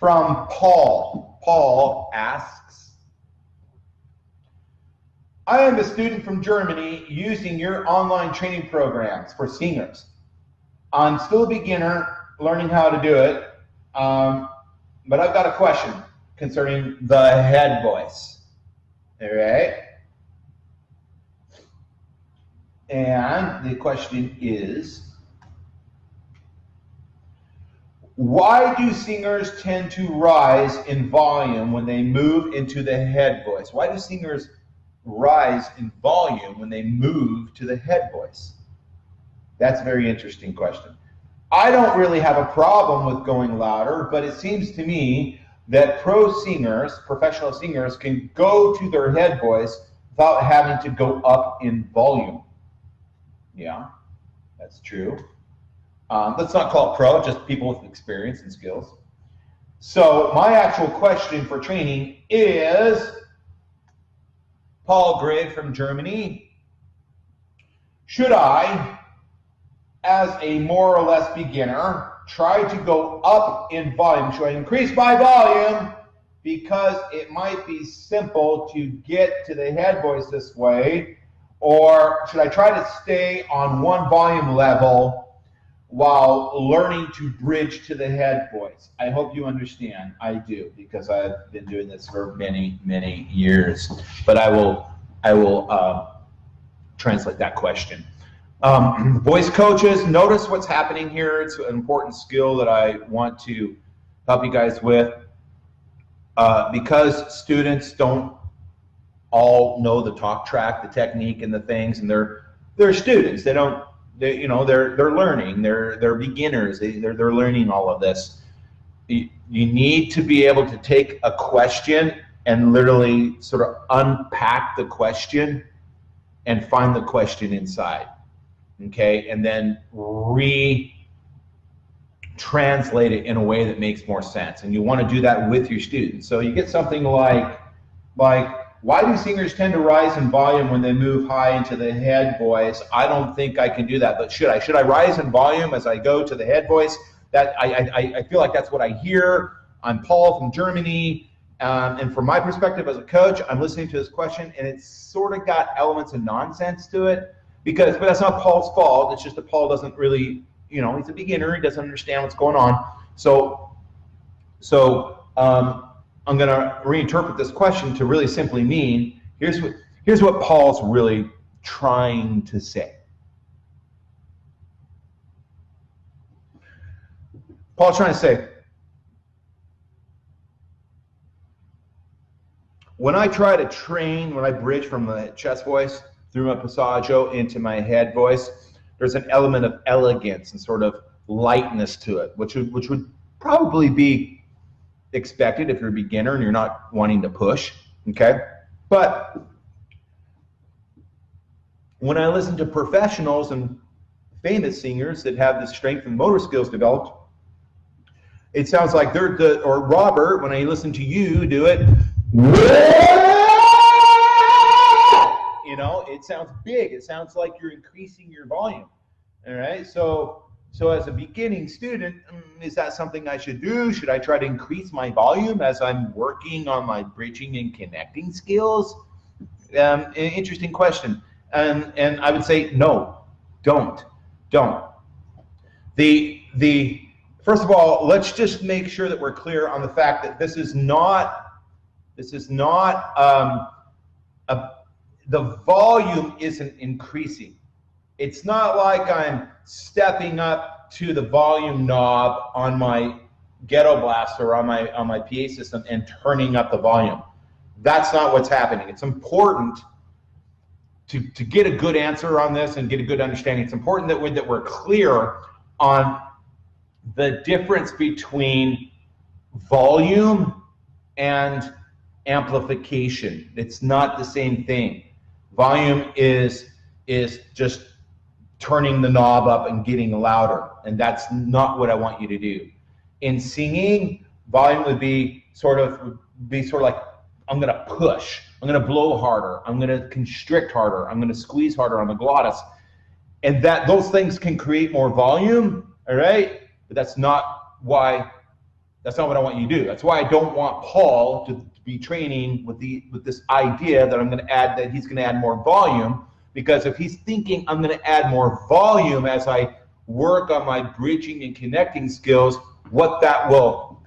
from Paul. Paul asks, I am a student from Germany using your online training programs for singers. I'm still a beginner learning how to do it, um, but I've got a question concerning the head voice. All right. And the question is, why do singers tend to rise in volume when they move into the head voice? Why do singers rise in volume when they move to the head voice? That's a very interesting question. I don't really have a problem with going louder, but it seems to me that pro singers, professional singers, can go to their head voice without having to go up in volume. Yeah, that's true. Um, let's not call it pro, just people with experience and skills. So my actual question for training is, Paul Gray from Germany, should I, as a more or less beginner, try to go up in volume? Should I increase my volume because it might be simple to get to the head voice this way? Or should I try to stay on one volume level while learning to bridge to the head voice. I hope you understand. I do because I've been doing this for many, many years. But I will, I will uh, translate that question. Um, voice coaches, notice what's happening here. It's an important skill that I want to help you guys with. Uh, because students don't all know the talk track, the technique, and the things, and they're they're students. They don't they, you know, they're they're learning. They're they're beginners. They they're, they're learning all of this. You, you need to be able to take a question and literally sort of unpack the question and find the question inside. Okay, and then re translate it in a way that makes more sense. And you want to do that with your students. So you get something like like why do singers tend to rise in volume when they move high into the head voice? I don't think I can do that, but should I? Should I rise in volume as I go to the head voice? That I, I, I feel like that's what I hear. I'm Paul from Germany, um, and from my perspective as a coach, I'm listening to this question, and it's sort of got elements of nonsense to it because, but that's not Paul's fault. It's just that Paul doesn't really, you know, he's a beginner. He doesn't understand what's going on. So, so. Um, I'm going to reinterpret this question to really simply mean here's what here's what Paul's really trying to say. Paul's trying to say when I try to train, when I bridge from the chest voice through my passaggio into my head voice, there's an element of elegance and sort of lightness to it, which would, which would probably be expected if you're a beginner and you're not wanting to push, okay? But when I listen to professionals and famous singers that have the strength and motor skills developed, it sounds like they're the, or Robert, when I listen to you do it, you know, it sounds big. It sounds like you're increasing your volume. All right. So so as a beginning student, mm, is that something I should do? Should I try to increase my volume as I'm working on my bridging and connecting skills? Um, interesting question. And, and I would say, no, don't, don't. The, the, first of all, let's just make sure that we're clear on the fact that this is not, this is not, um, a, the volume isn't increasing. It's not like I'm stepping up to the volume knob on my ghetto blaster on my on my PA system and turning up the volume. That's not what's happening. It's important to, to get a good answer on this and get a good understanding. It's important that we that we're clear on the difference between volume and amplification. It's not the same thing. Volume is is just turning the knob up and getting louder. And that's not what I want you to do. In singing, volume would be sort of be sort of like I'm gonna push, I'm gonna blow harder, I'm gonna constrict harder, I'm gonna squeeze harder on the glottis. And that those things can create more volume, all right? But that's not why That's not what I want you to do. That's why I don't want Paul to be training with the with this idea that I'm to add that he's going to add more volume because if he's thinking I'm going to add more volume as I work on my bridging and connecting skills, what that will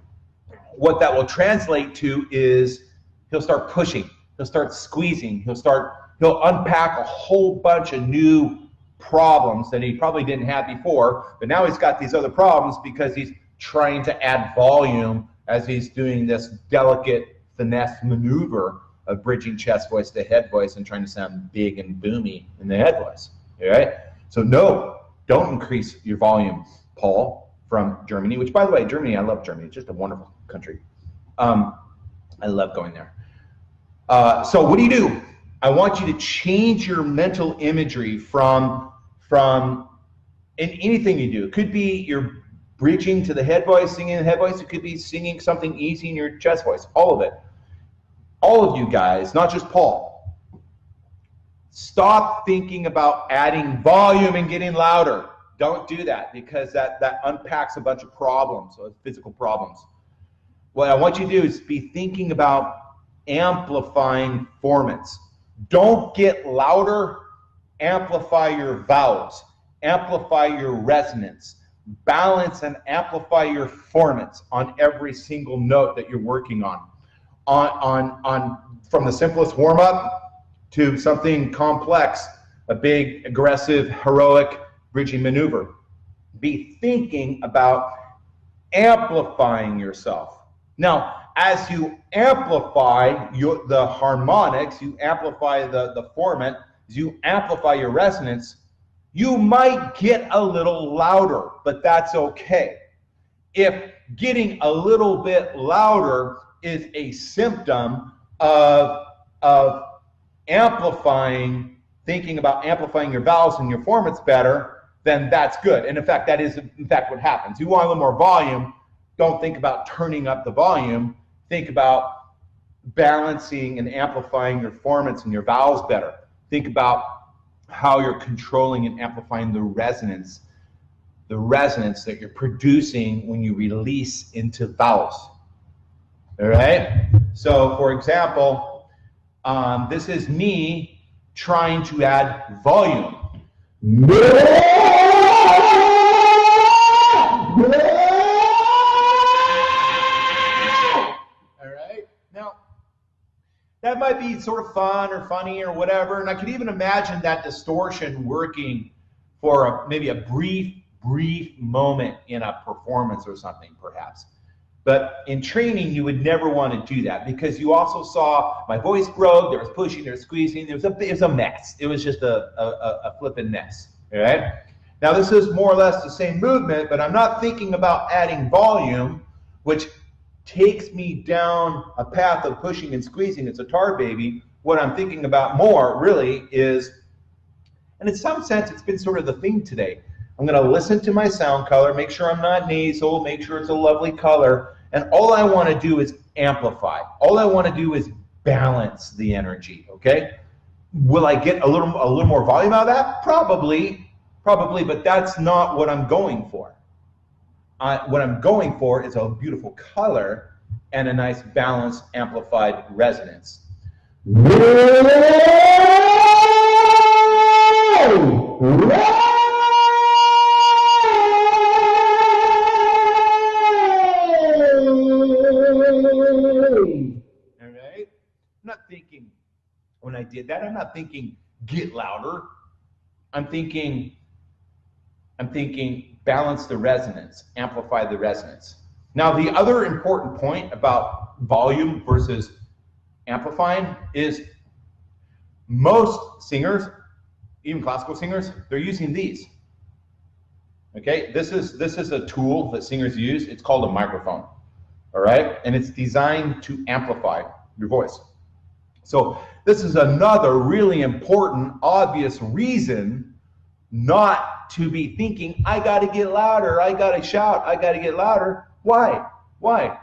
what that will translate to is he'll start pushing, he'll start squeezing, he'll start he'll unpack a whole bunch of new problems that he probably didn't have before, but now he's got these other problems because he's trying to add volume as he's doing this delicate finesse maneuver of bridging chest voice to head voice and trying to sound big and boomy in the head voice. All right? So no, don't increase your volume, Paul, from Germany, which by the way, Germany, I love Germany. It's just a wonderful country. Um, I love going there. Uh, so what do you do? I want you to change your mental imagery from from in anything you do. It could be you're bridging to the head voice, singing the head voice. It could be singing something easy in your chest voice. All of it. All of you guys, not just Paul. Stop thinking about adding volume and getting louder. Don't do that because that, that unpacks a bunch of problems, uh, physical problems. What I want you to do is be thinking about amplifying formants. Don't get louder, amplify your vowels, amplify your resonance, balance and amplify your formants on every single note that you're working on. On, on, on from the simplest warm up to something complex, a big, aggressive, heroic bridging maneuver. Be thinking about amplifying yourself. Now, as you amplify your, the harmonics, you amplify the, the formant, you amplify your resonance, you might get a little louder, but that's okay. If getting a little bit louder is a symptom of, of amplifying, thinking about amplifying your vowels and your formants better, then that's good. And in fact, that is in fact what happens. You want a little more volume, don't think about turning up the volume think about balancing and amplifying your formants and your vowels better. Think about how you're controlling and amplifying the resonance, the resonance that you're producing when you release into vowels. All right? So, for example, um, this is me trying to add volume. All right? Now, that might be sort of fun or funny or whatever. And I could even imagine that distortion working for a, maybe a brief, brief moment in a performance or something, perhaps. But in training, you would never want to do that because you also saw my voice broke, there was pushing, there was squeezing, there was a, it was a mess. It was just a, a, a flipping mess, all right? Now, this is more or less the same movement, but I'm not thinking about adding volume, which takes me down a path of pushing and squeezing. It's a tar baby. What I'm thinking about more really is, and in some sense, it's been sort of the theme today. I'm going to listen to my sound color, make sure I'm not nasal, make sure it's a lovely color, and all I want to do is amplify. All I want to do is balance the energy. Okay? Will I get a little a little more volume out of that? Probably, probably, but that's not what I'm going for. What I'm going for is a beautiful color and a nice balanced amplified resonance. I'm did that, I'm not thinking get louder. I'm thinking, I'm thinking balance the resonance, amplify the resonance. Now, the other important point about volume versus amplifying is most singers, even classical singers, they're using these. Okay, this is this is a tool that singers use. It's called a microphone. All right, and it's designed to amplify your voice. So this is another really important, obvious reason not to be thinking, I got to get louder, I got to shout, I got to get louder. Why? Why?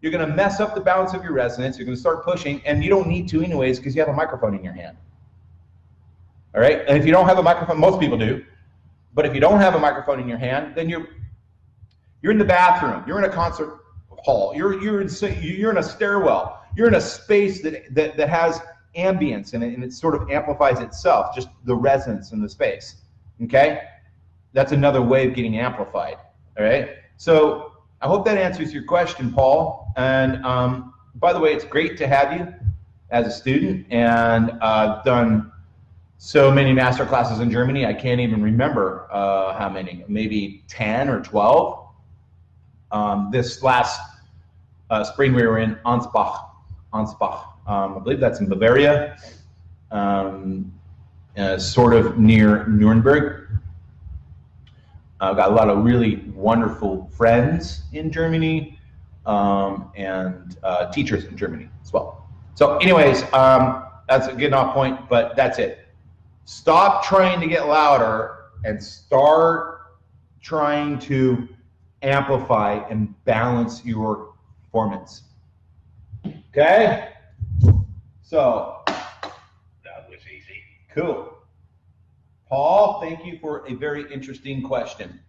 You're going to mess up the balance of your resonance. You're going to start pushing, and you don't need to anyways because you have a microphone in your hand. All right? And if you don't have a microphone, most people do. But if you don't have a microphone in your hand, then you're you're in the bathroom. You're in a concert hall. You're you're in you're in a stairwell. You're in a space that that, that has ambience in it, and it sort of amplifies itself, just the resonance in the space. Okay, that's another way of getting amplified. All right. So I hope that answers your question, Paul. And um, by the way, it's great to have you as a student, and uh, done so many master classes in Germany. I can't even remember uh, how many, maybe 10 or 12. Um, this last uh, spring we were in Ansbach, Ansbach. Um, I believe that's in Bavaria, um, uh, sort of near Nuremberg. I've got a lot of really wonderful friends in Germany um, and uh, teachers in Germany as well. So anyways, um, that's a good off point, but that's it. Stop trying to get louder and start trying to amplify and balance your performance. Okay? So, That was easy. cool. Paul, thank you for a very interesting question.